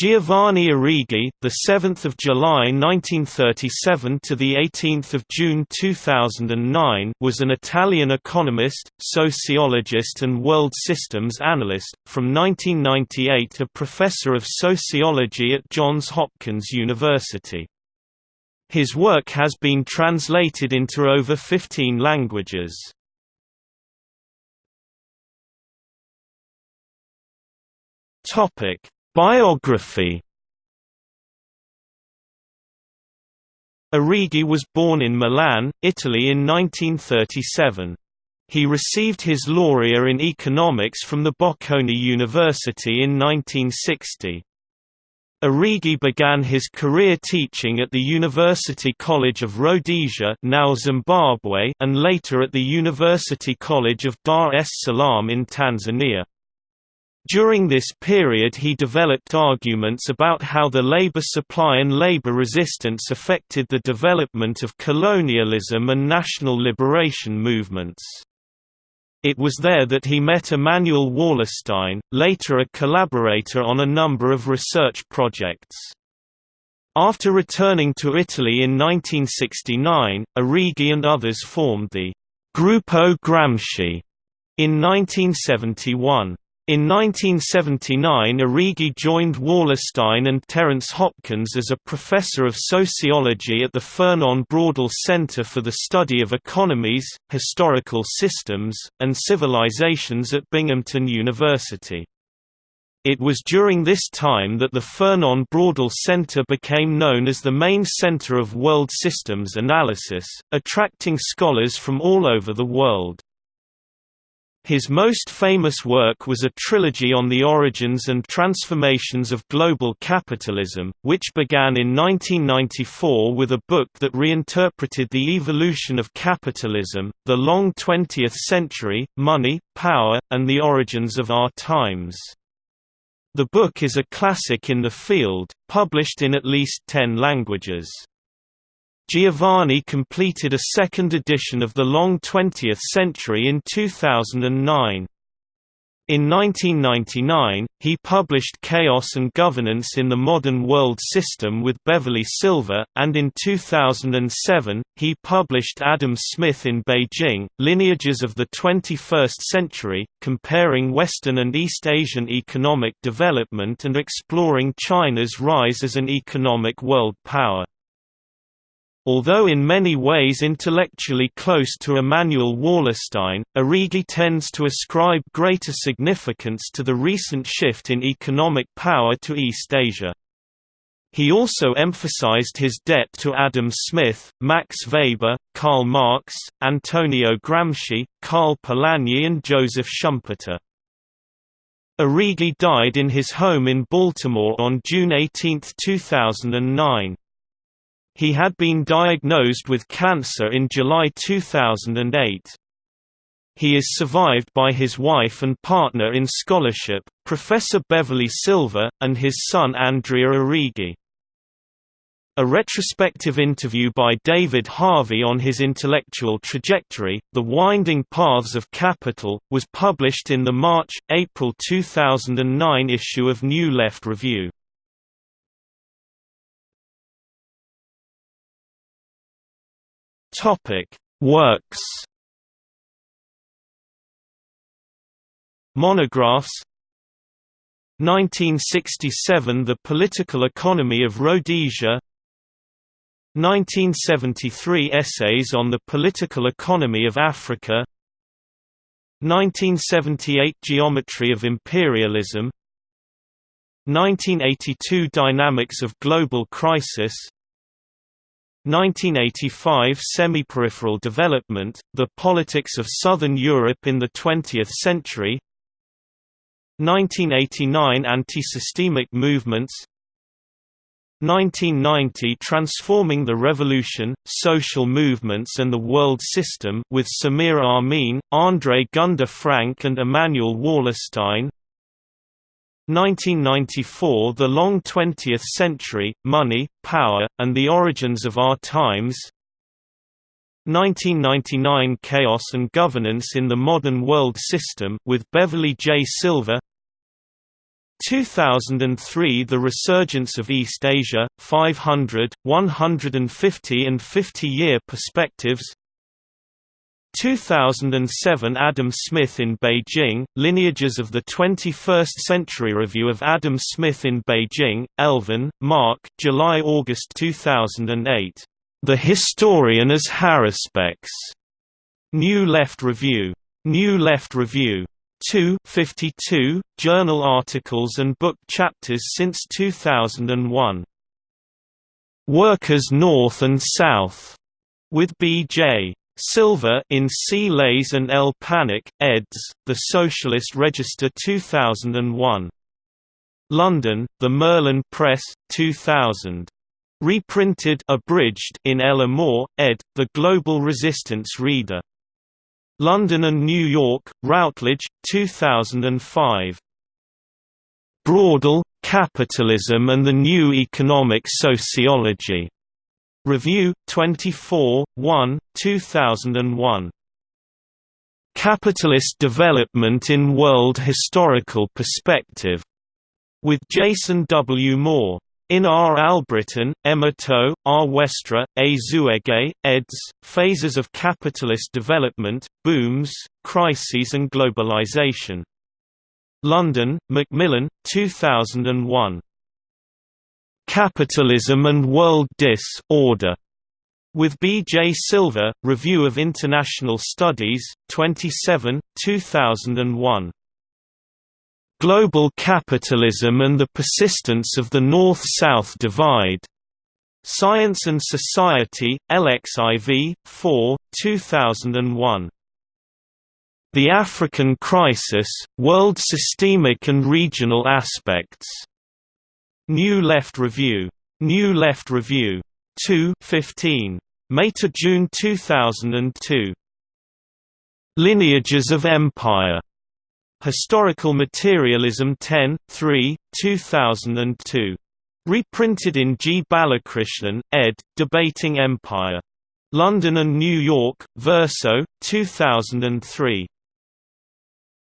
Giovanni Arrighi, the 7th of July 1937 to the 18th of June 2009, was an Italian economist, sociologist and world systems analyst. From 1998, a professor of sociology at Johns Hopkins University. His work has been translated into over 15 languages. Topic Biography Arrighi was born in Milan, Italy in 1937. He received his laurea in economics from the Bocconi University in 1960. Arrighi began his career teaching at the University College of Rhodesia now Zimbabwe and later at the University College of Dar es Salaam in Tanzania. During this period he developed arguments about how the labor supply and labor resistance affected the development of colonialism and national liberation movements. It was there that he met Immanuel Wallerstein, later a collaborator on a number of research projects. After returning to Italy in 1969, Arrighi and others formed the Gruppo Gramsci in 1971. In 1979 Arrighi joined Wallerstein and Terence Hopkins as a professor of sociology at the Fernand Braudel Center for the Study of Economies, Historical Systems, and Civilizations at Binghamton University. It was during this time that the Fernand Braudel Center became known as the main center of world systems analysis, attracting scholars from all over the world. His most famous work was a trilogy on the origins and transformations of global capitalism, which began in 1994 with a book that reinterpreted the evolution of capitalism, the long 20th century, money, power, and the origins of our times. The book is a classic in the field, published in at least ten languages. Giovanni completed a second edition of The Long Twentieth Century in 2009. In 1999, he published Chaos and Governance in the Modern World System with Beverly Silver, and in 2007, he published Adam Smith in Beijing, Lineages of the 21st Century, comparing Western and East Asian economic development and exploring China's rise as an economic world power. Although in many ways intellectually close to Immanuel Wallerstein, Arrighi tends to ascribe greater significance to the recent shift in economic power to East Asia. He also emphasized his debt to Adam Smith, Max Weber, Karl Marx, Antonio Gramsci, Karl Polanyi and Joseph Schumpeter. Arrighi died in his home in Baltimore on June 18, 2009. He had been diagnosed with cancer in July 2008. He is survived by his wife and partner in scholarship, Professor Beverly Silver, and his son Andrea Arrighi. A retrospective interview by David Harvey on his intellectual trajectory, The Winding Paths of Capital, was published in the March-April 2009 issue of New Left Review. Topic: Works. Monographs 1967 The Political Economy of Rhodesia 1973 Essays on the Political Economy of Africa 1978 Geometry of Imperialism 1982 Dynamics of Global Crisis 1985 Semi-peripheral development, the politics of Southern Europe in the 20th century. 1989 Anti-systemic movements. 1990 Transforming the Revolution, Social Movements and the World System with Samir Amin, André Gunder Frank and Immanuel Wallerstein 1994 The Long Twentieth Century, Money, Power, and the Origins of Our Times. 1999 Chaos and Governance in the Modern World System with Beverly J. Silver. 2003 The Resurgence of East Asia, 500, 150 and 50-year perspectives 2007 Adam Smith in Beijing, Lineages of the 21st Century Review of Adam Smith in Beijing, Elvin, Mark July-August 2008. The Historian as Haruspex. New Left Review. New Left Review. 2 52, journal articles and book chapters since 2001. Workers North and South. With B.J. Silver in C. Leys and L. Panitch, eds. The Socialist Register 2001. London, The Merlin Press, 2000. Reprinted abridged in L. Amoore, ed. The Global Resistance Reader. London and New York, Routledge, 2005. Braudel, Capitalism and the New Economic Sociology. Review, 24, 1, 2001. Capitalist Development in World Historical Perspective. With Jason W. Moore. In R. Albritton, M. Itoh, R. Westra, A. Zuege, eds. Phases of Capitalist Development, Booms, Crises and Globalization. London, Macmillan, 2001. Capitalism and World Dis-order. With B. J. Silver, Review of International Studies, 27, 2001. Global Capitalism and the Persistence of the North-South Divide. Science and Society, LXIV, 4, 2001. The African Crisis, World Systemic and Regional Aspects. New Left Review. New Left Review. 2 15. May to June 2002. Lineages of Empire. Historical Materialism 10, 3, 2002. Reprinted in G. Balakrishnan, ed., Debating Empire. London and New York, Verso, 2003.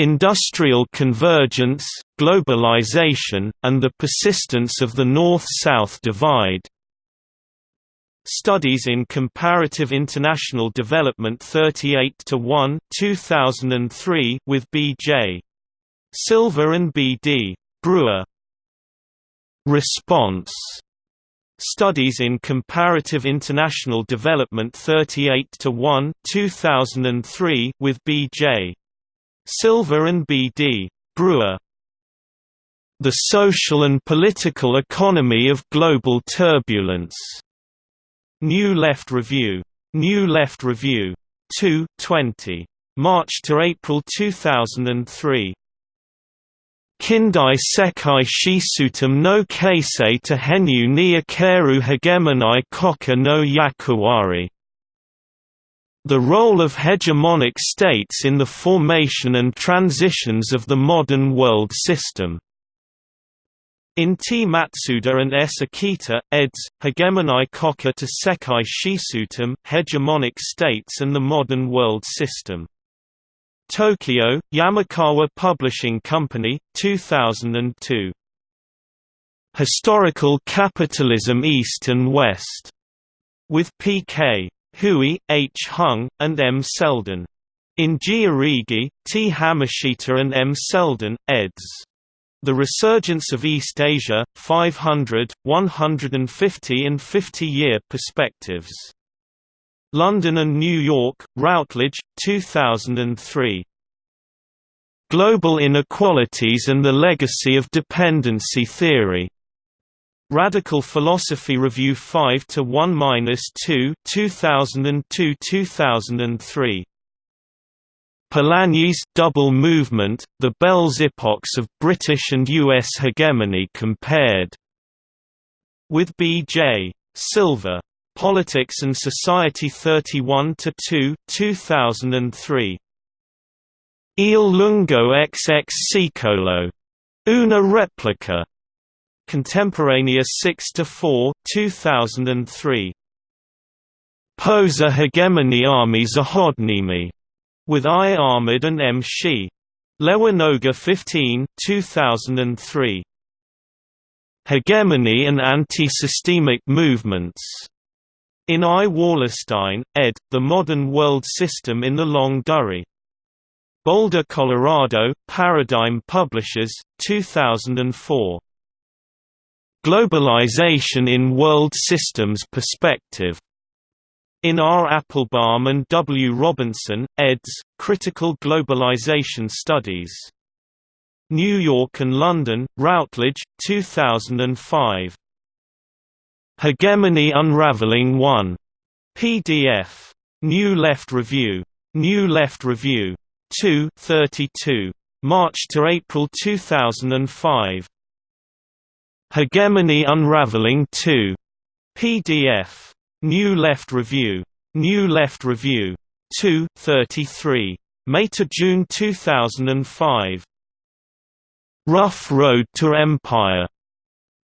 Industrial Convergence, Globalization, and the Persistence of the North-South Divide. Studies in Comparative International Development 38 to 1, 2003 with B.J. Silver and B.D. Brewer. Response Studies in Comparative International Development 38 to 1, 2003 with B.J. Silver and B.D. Brewer. The Social and Political Economy of Global Turbulence. New Left Review. New Left Review. 2 20. March to April 2003. Kindai sekai shisutum no keisei to henu ni akeru hegemonai koka no yakuwari the role of hegemonic states in the formation and transitions of the modern world system. In T. Matsuda and S. Akita, eds. Hegemonai Koka to Sekai Shisutum, Hegemonic States and the Modern World System. Tokyo, Yamakawa Publishing Company, 2002. Historical Capitalism East and West. With P.K. Hui, H. Hung, and M. Selden. In G. Arrighi, T. Hamashita and M. Selden, eds. The Resurgence of East Asia, 500, 150 and 50-year perspectives. London and New York, Routledge, 2003. Global Inequalities and the Legacy of Dependency Theory. Radical Philosophy Review 5 to 1-2 2002-2003 Polanyi's Double Movement, The Belle Époques of British and U.S. Hegemony Compared. With B.J. Silver. Politics and Society 31–2 2003. Il lungo XX secolo. Una replica. Contemporaneous 6 to 4, 2003. Posa hegemony army zahodnimi. With I. Ahmed and M. Shi. Lewinoga 15 2003. Hegemony and Anti-Systemic Movements. In I. Wallerstein, ed., The Modern World System in the Longue Durée. Boulder, Colorado, Paradigm Publishers, 2004. Globalization in World Systems Perspective. In R. Appelbaum and W. Robinson, eds., Critical Globalization Studies. New York and London, Routledge, 2005. Hegemony Unraveling 1. PDF. New Left Review. New Left Review. 2 32. March to April 2005. Hegemony Unraveling 2. PDF. New Left Review. New Left Review. 2 33. May to June 2005. Rough Road to Empire.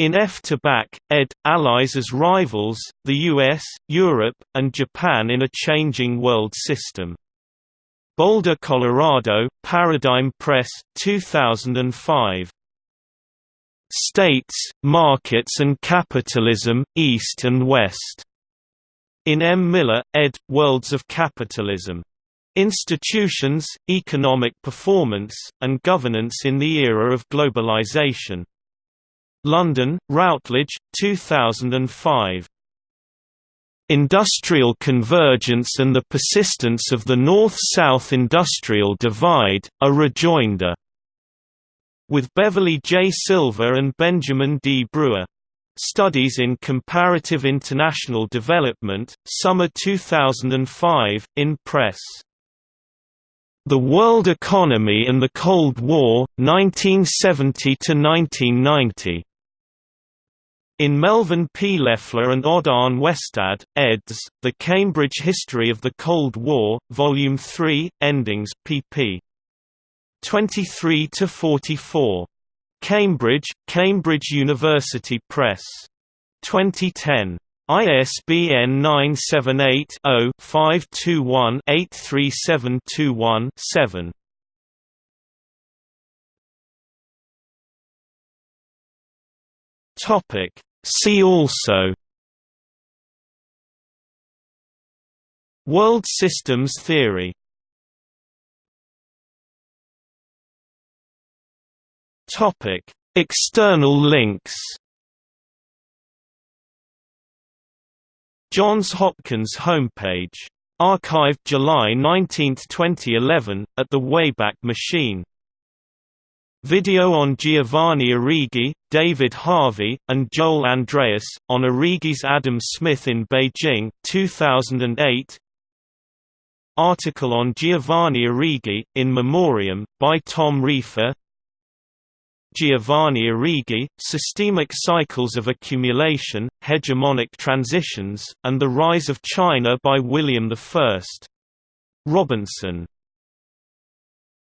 In F. Tabak, ed. Allies as Rivals, the US, Europe, and Japan in a Changing World System. Boulder, Colorado, Paradigm Press, 2005. States, Markets and Capitalism, East and West. In M. Miller, ed., Worlds of Capitalism. Institutions, Economic Performance, and Governance in the Era of Globalization. London, Routledge, 2005. Industrial Convergence and the Persistence of the North-South Industrial Divide, a Rejoinder. With Beverly J. Silver and Benjamin D. Brewer. Studies in Comparative International Development, Summer 2005, in Press. The World Economy and the Cold War, 1970–1990. In Melvin P. Leffler and Odd Arne Westad, eds., The Cambridge History of the Cold War, Volume 3, Endings, pp. 23–44. Cambridge, Cambridge University Press. 2010. ISBN 978-0-521-83721-7. Topic. See also World systems theory Topic: External links Johns Hopkins homepage. Archived July 19, 2011, at the Wayback Machine. Video on Giovanni Arrighi, David Harvey, and Joel Andreas, on Arrighi's Adam Smith in Beijing 2008. Article on Giovanni Arrighi, in Memoriam, by Tom Reifer Giovanni Arrighi, Systemic Cycles of Accumulation, Hegemonic Transitions, and the Rise of China by William I. Robinson